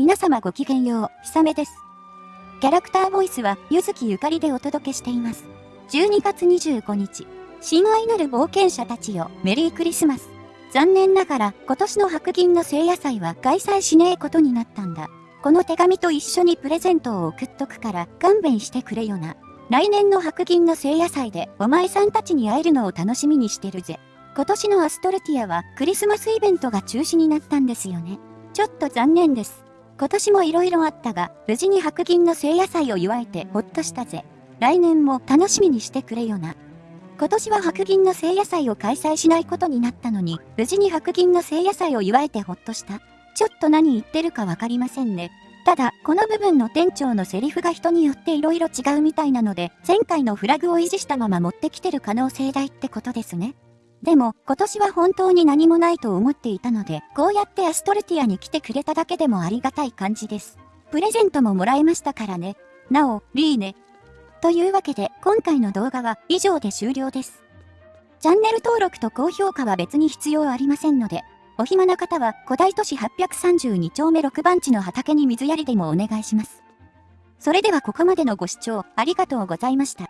皆様ごきげんよう、ひさめです。キャラクターボイスは、ゆずきゆかりでお届けしています。12月25日、親愛なる冒険者たちよ、メリークリスマス。残念ながら、今年の白銀の聖夜祭は開催しねえことになったんだ。この手紙と一緒にプレゼントを送っとくから、勘弁してくれよな。来年の白銀の聖夜祭で、お前さんたちに会えるのを楽しみにしてるぜ。今年のアストルティアは、クリスマスイベントが中止になったんですよね。ちょっと残念です。今年も色々あったが、無事に白銀の聖夜祭を祝えてほっとしたぜ。来年も楽しみにしてくれよな。今年は白銀の聖夜祭を開催しないことになったのに、無事に白銀の聖夜祭を祝えてほっとした。ちょっと何言ってるかわかりませんね。ただ、この部分の店長のセリフが人によって色々違うみたいなので、前回のフラグを維持したまま持ってきてる可能性大ってことですね。でも、今年は本当に何もないと思っていたので、こうやってアストルティアに来てくれただけでもありがたい感じです。プレゼントももらえましたからね。なお、リーネ。というわけで、今回の動画は以上で終了です。チャンネル登録と高評価は別に必要ありませんので、お暇な方は古代都市832丁目6番地の畑に水やりでもお願いします。それではここまでのご視聴ありがとうございました。